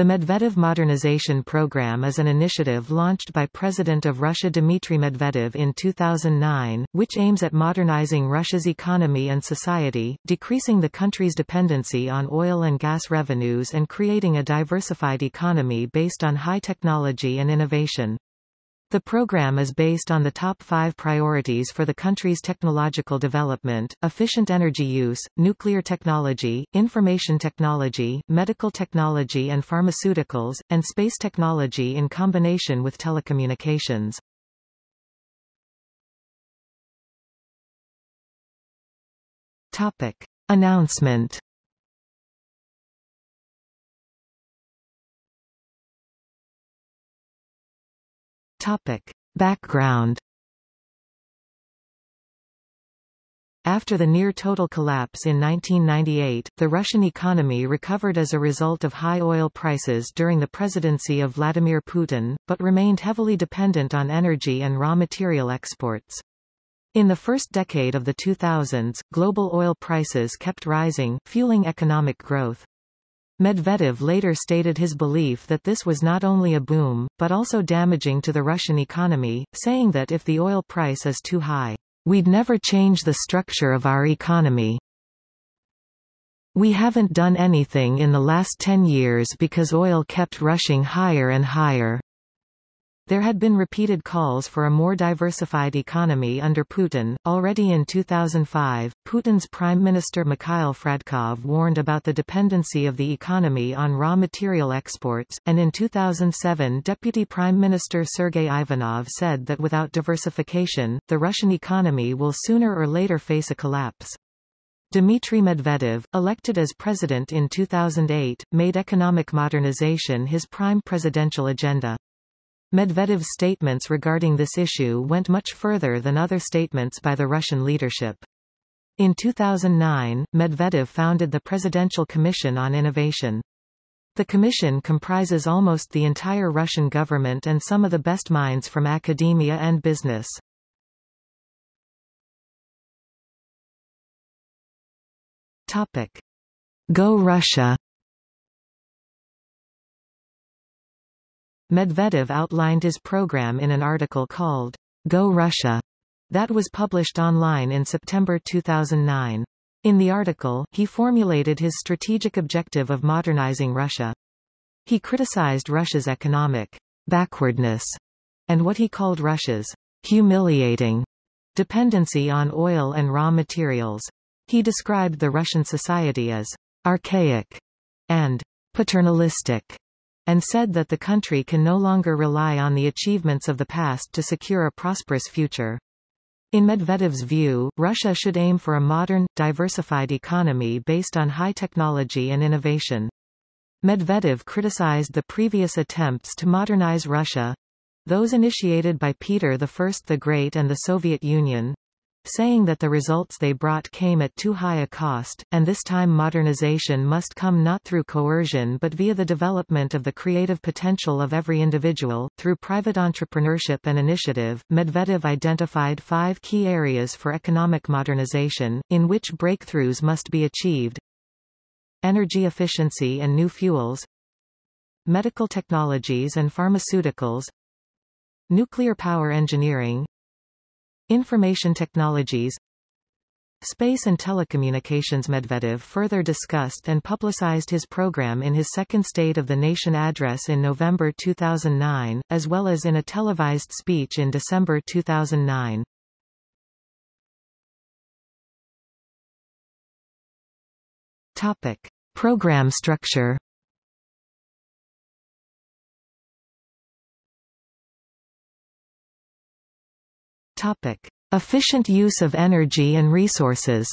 The Medvedev Modernization Program is an initiative launched by President of Russia Dmitry Medvedev in 2009, which aims at modernizing Russia's economy and society, decreasing the country's dependency on oil and gas revenues and creating a diversified economy based on high technology and innovation. The program is based on the top five priorities for the country's technological development, efficient energy use, nuclear technology, information technology, medical technology and pharmaceuticals, and space technology in combination with telecommunications. Topic. Announcement Topic. Background After the near-total collapse in 1998, the Russian economy recovered as a result of high oil prices during the presidency of Vladimir Putin, but remained heavily dependent on energy and raw material exports. In the first decade of the 2000s, global oil prices kept rising, fueling economic growth. Medvedev later stated his belief that this was not only a boom, but also damaging to the Russian economy, saying that if the oil price is too high, we'd never change the structure of our economy. We haven't done anything in the last 10 years because oil kept rushing higher and higher. There had been repeated calls for a more diversified economy under Putin. Already in 2005, Putin's Prime Minister Mikhail Fradkov warned about the dependency of the economy on raw material exports, and in 2007 Deputy Prime Minister Sergei Ivanov said that without diversification, the Russian economy will sooner or later face a collapse. Dmitry Medvedev, elected as president in 2008, made economic modernization his prime presidential agenda. Medvedev's statements regarding this issue went much further than other statements by the Russian leadership. In 2009, Medvedev founded the Presidential Commission on Innovation. The commission comprises almost the entire Russian government and some of the best minds from academia and business. Topic. Go Russia Medvedev outlined his program in an article called Go Russia that was published online in September 2009. In the article, he formulated his strategic objective of modernizing Russia. He criticized Russia's economic backwardness and what he called Russia's humiliating dependency on oil and raw materials. He described the Russian society as archaic and paternalistic and said that the country can no longer rely on the achievements of the past to secure a prosperous future. In Medvedev's view, Russia should aim for a modern, diversified economy based on high technology and innovation. Medvedev criticized the previous attempts to modernize Russia, those initiated by Peter I the Great and the Soviet Union, saying that the results they brought came at too high a cost, and this time modernization must come not through coercion but via the development of the creative potential of every individual. Through private entrepreneurship and initiative, Medvedev identified five key areas for economic modernization, in which breakthroughs must be achieved. Energy efficiency and new fuels, medical technologies and pharmaceuticals, nuclear power engineering, Information technologies Space and telecommunications Medvedev further discussed and publicized his program in his second State of the Nation address in November 2009, as well as in a televised speech in December 2009. Topic. Program structure Topic. Efficient use of energy and resources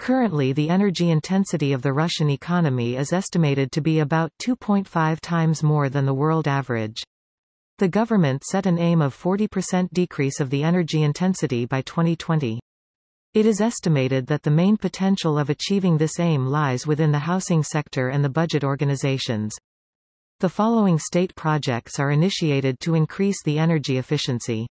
Currently the energy intensity of the Russian economy is estimated to be about 2.5 times more than the world average. The government set an aim of 40% decrease of the energy intensity by 2020. It is estimated that the main potential of achieving this aim lies within the housing sector and the budget organizations. The following state projects are initiated to increase the energy efficiency.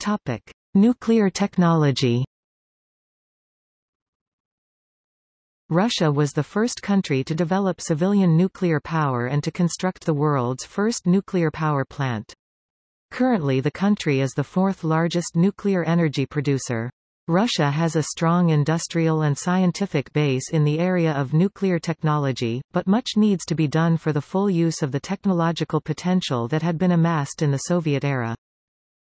Topic: Nuclear technology. Russia was the first country to develop civilian nuclear power and to construct the world's first nuclear power plant. Currently the country is the fourth largest nuclear energy producer. Russia has a strong industrial and scientific base in the area of nuclear technology, but much needs to be done for the full use of the technological potential that had been amassed in the Soviet era.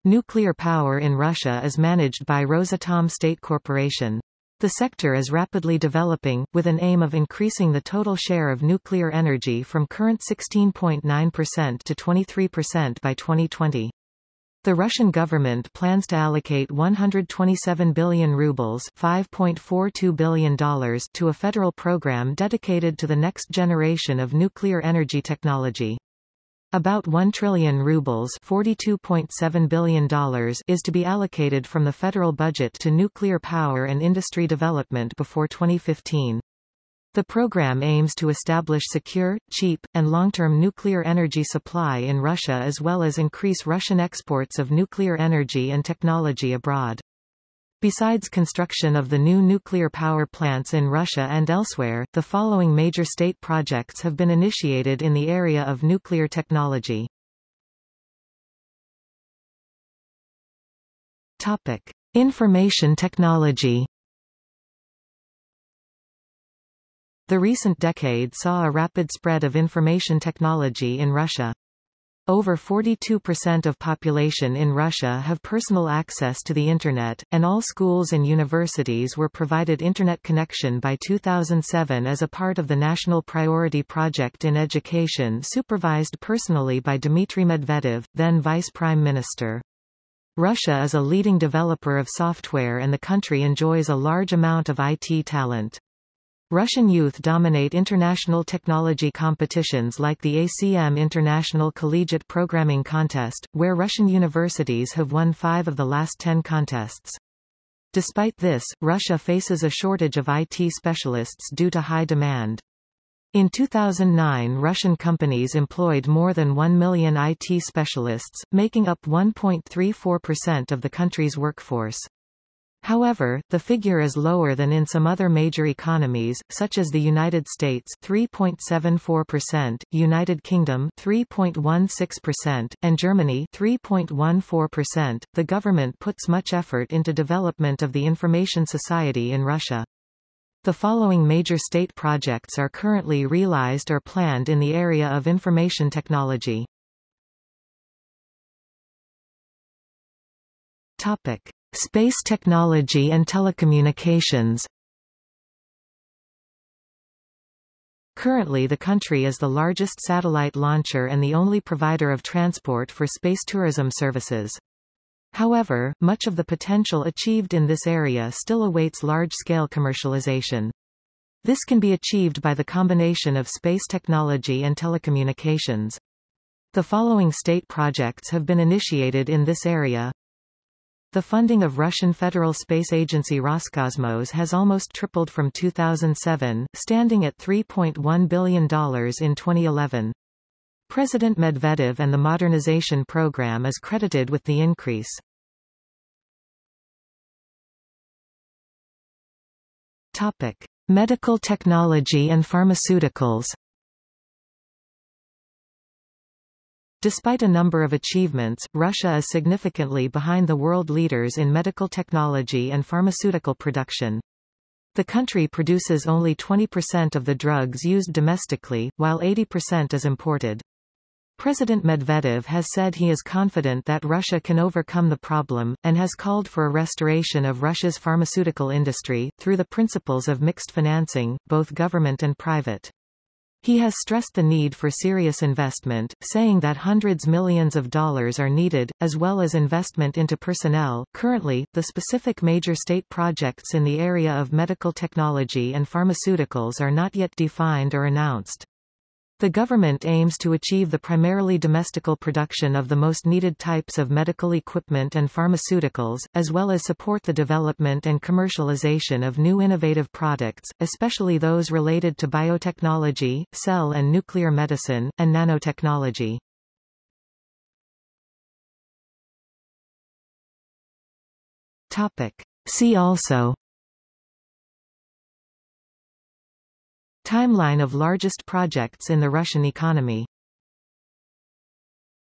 Nuclear power in Russia is managed by Rosatom State Corporation. The sector is rapidly developing, with an aim of increasing the total share of nuclear energy from current 16.9% to 23% by 2020. The Russian government plans to allocate 127 billion rubles $5.42 billion to a federal program dedicated to the next generation of nuclear energy technology. About 1 trillion rubles $42.7 billion is to be allocated from the federal budget to nuclear power and industry development before 2015. The program aims to establish secure, cheap, and long-term nuclear energy supply in Russia as well as increase Russian exports of nuclear energy and technology abroad. Besides construction of the new nuclear power plants in Russia and elsewhere, the following major state projects have been initiated in the area of nuclear technology. Topic: Information technology. The recent decade saw a rapid spread of information technology in Russia. Over 42% of population in Russia have personal access to the Internet, and all schools and universities were provided Internet connection by 2007 as a part of the National Priority Project in Education supervised personally by Dmitry Medvedev, then Vice Prime Minister. Russia is a leading developer of software and the country enjoys a large amount of IT talent. Russian youth dominate international technology competitions like the ACM International Collegiate Programming Contest, where Russian universities have won five of the last ten contests. Despite this, Russia faces a shortage of IT specialists due to high demand. In 2009 Russian companies employed more than 1 million IT specialists, making up 1.34% of the country's workforce. However, the figure is lower than in some other major economies, such as the United States 3.74%, United Kingdom 3.16%, and Germany 3.14%. The government puts much effort into development of the information society in Russia. The following major state projects are currently realized or planned in the area of information technology. Topic. Space technology and telecommunications Currently the country is the largest satellite launcher and the only provider of transport for space tourism services. However, much of the potential achieved in this area still awaits large-scale commercialization. This can be achieved by the combination of space technology and telecommunications. The following state projects have been initiated in this area. The funding of Russian Federal Space Agency Roscosmos has almost tripled from 2007, standing at $3.1 billion in 2011. President Medvedev and the modernization program is credited with the increase. Topic: Medical technology and pharmaceuticals. Despite a number of achievements, Russia is significantly behind the world leaders in medical technology and pharmaceutical production. The country produces only 20% of the drugs used domestically, while 80% is imported. President Medvedev has said he is confident that Russia can overcome the problem, and has called for a restoration of Russia's pharmaceutical industry, through the principles of mixed financing, both government and private. He has stressed the need for serious investment, saying that hundreds millions of dollars are needed, as well as investment into personnel. Currently, the specific major state projects in the area of medical technology and pharmaceuticals are not yet defined or announced. The government aims to achieve the primarily domestical production of the most needed types of medical equipment and pharmaceuticals, as well as support the development and commercialization of new innovative products, especially those related to biotechnology, cell and nuclear medicine, and nanotechnology. Topic. See also Timeline of largest projects in the Russian economy